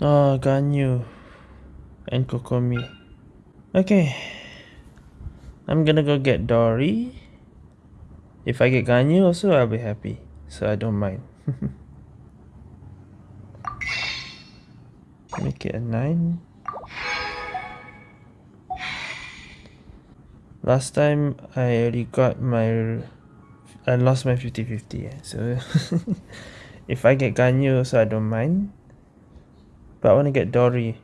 Oh, Ganyu and Kokomi. Okay. I'm gonna go get Dori. If I get Ganyu also, I'll be happy. So I don't mind. Make it a 9. Last time I already got my... I lost my 50-50. Eh, so if I get Ganyu so I don't mind. But I want to get Dori.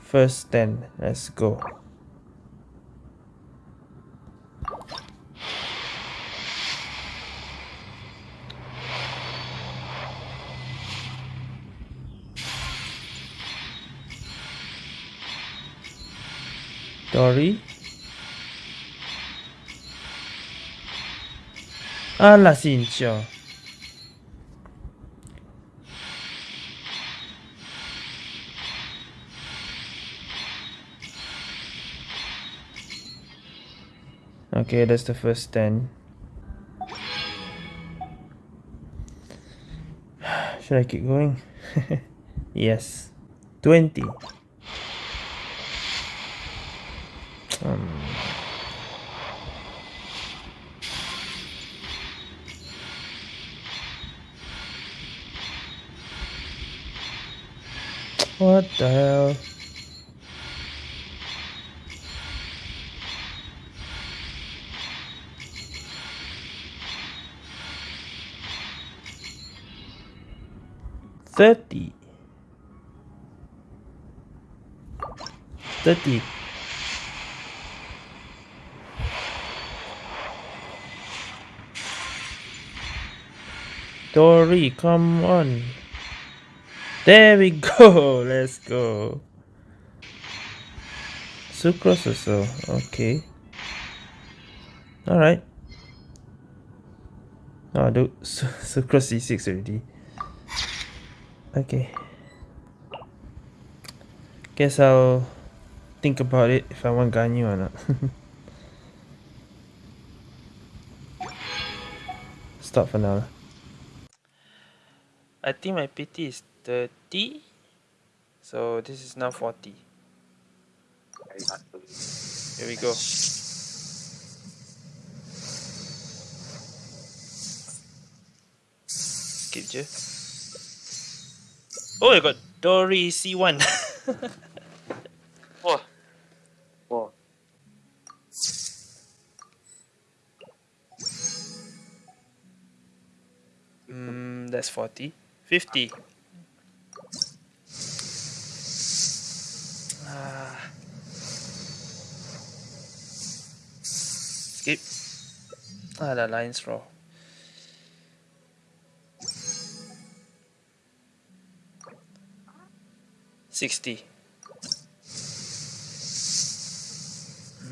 First then, let's go. Dori. Alla Cincio. Okay, that's the first 10. Should I keep going? yes. 20. Um, what the hell? Thirty. Thirty. Dori, come on. There we go. Let's go. Sucrose so Okay. Alright. Oh, do Sucrose C6 already. Okay. Guess I'll think about it if I want Ganyu or not. Stop for now. I think my PT is 30. So this is now 40. Here we go. Skip je. Oh, I got Dori C1. Wah. Wah. Mm, that's 40. 50. Skip. Ah, the line's raw. Sixty.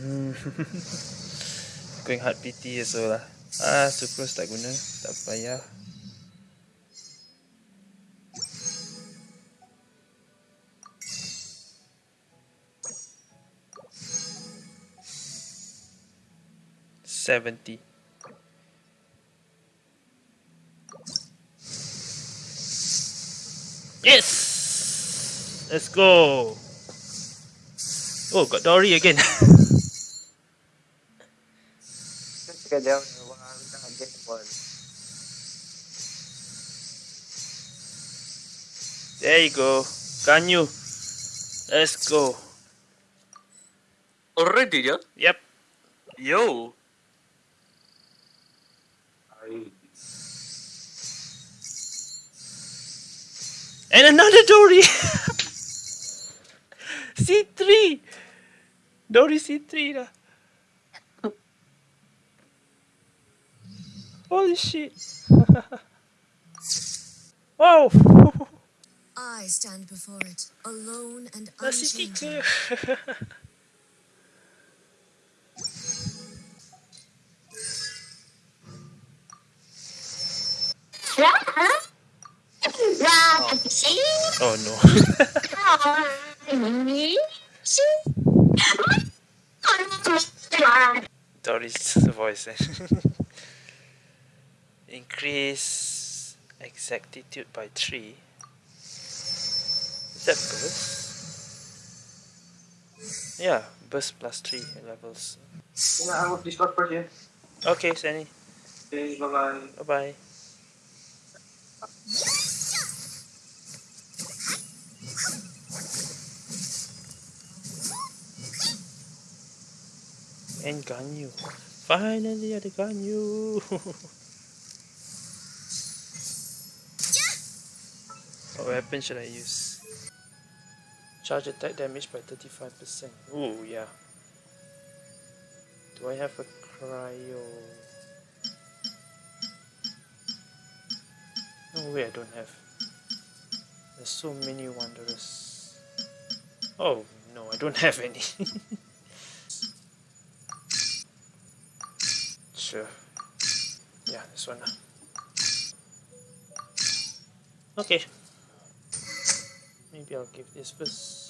Going hard PT also lah. Ah, super tak guna. Tak payah. Seventy. Yes! Let's go! Oh, got Dori again. Get down one, get one. there you go. Can you? Let's go. Already, yeah? Yep. Yo. And another Dori! C3! Dori C3 dah. Holy shit. wow! Oh. I stand before it, alone and Nasi oh no. Dori's voice. increase exactitude by 3. Is that burst? Yeah, burst plus 3 levels. Yeah, I will Discord first, yeah. Okay, Sunny. Okay, bye-bye. Bye And Ganyu. Finally, I got you. what weapon should I use? Charge attack damage by 35%. Ooh, yeah. Do I have a cryo? No way I don't have. There's so many wanderers. Oh no, I don't have any. sure. Yeah, this one. Okay. Maybe I'll give this first.